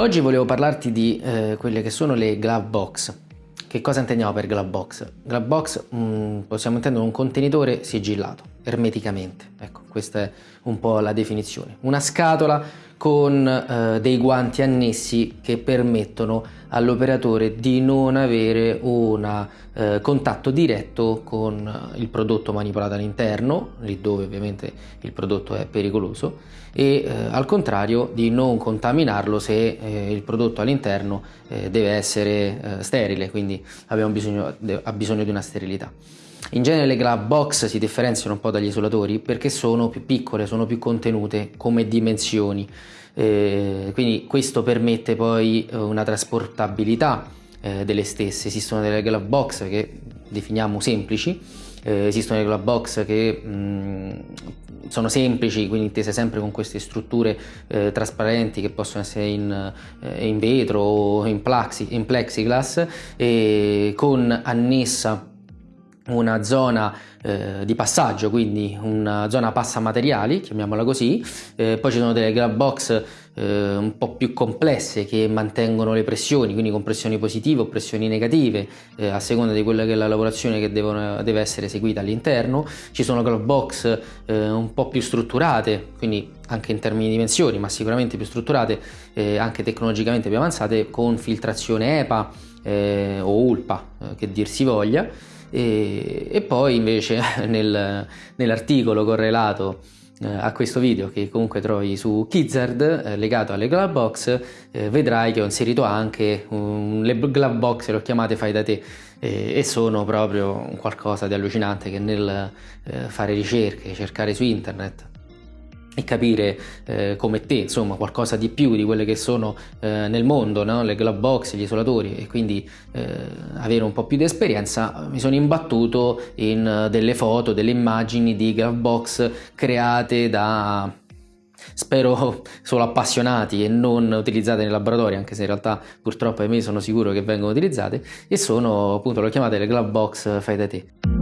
Oggi volevo parlarti di eh, quelle che sono le glove box. Che cosa intendiamo per glove box? Glove box mh, mm, possiamo intendere un contenitore sigillato, ermeticamente. Ecco, questa è un po' la definizione. Una scatola con eh, dei guanti annessi che permettono all'operatore di non avere un eh, contatto diretto con eh, il prodotto manipolato all'interno, lì dove ovviamente il prodotto è pericoloso, e eh, al contrario di non contaminarlo se eh, il prodotto all'interno eh, deve essere sterile, quindi bisogno, ha bisogno di una sterilità. In genere le glove box si differenziano un po' dagli isolatori perché sono più piccole, sono più contenute come dimensioni, eh, quindi questo permette poi eh, una trasportabilità eh, delle stesse. Esistono delle glove box che definiamo semplici, eh, esistono delle glove box che mh, mm, sono semplici, quindi intese sempre con queste strutture eh, trasparenti che possono essere in, eh, in vetro o in, plaxi, in plexiglass, con annessa una zona eh, di passaggio, quindi una zona passamateriali, chiamiamola così, eh, poi ci sono delle glove box eh, un po' più complesse che mantengono le pressioni, quindi con pressioni positive o pressioni negative, eh, a seconda di quella che è la lavorazione che devono, deve essere eseguita all'interno. Ci sono glove box eh, un po' più strutturate, quindi anche in termini di dimensioni, ma sicuramente più strutturate, eh, anche tecnologicamente più avanzate, con filtrazione EPA o ULPA, che dir si voglia e, e poi invece nel, nell'articolo correlato eh, a questo video che comunque trovi su Kizzard eh, legato alle glove box eh, vedrai che ho inserito anche um, le glove box le ho chiamate fai da te e sono proprio qualcosa di allucinante che nel eh, fare ricerche cercare su internet e capire eh, come te, insomma, qualcosa di più di quelle che sono eh, nel mondo, no? le glove box, gli isolatori e quindi eh, avere un po' più di esperienza, mi sono imbattuto in delle foto, delle immagini di glove box create da spero solo appassionati e non utilizzate nei laboratori anche se in realtà purtroppo a me sono sicuro che vengono utilizzate e sono appunto le chiamate le glove box fai da te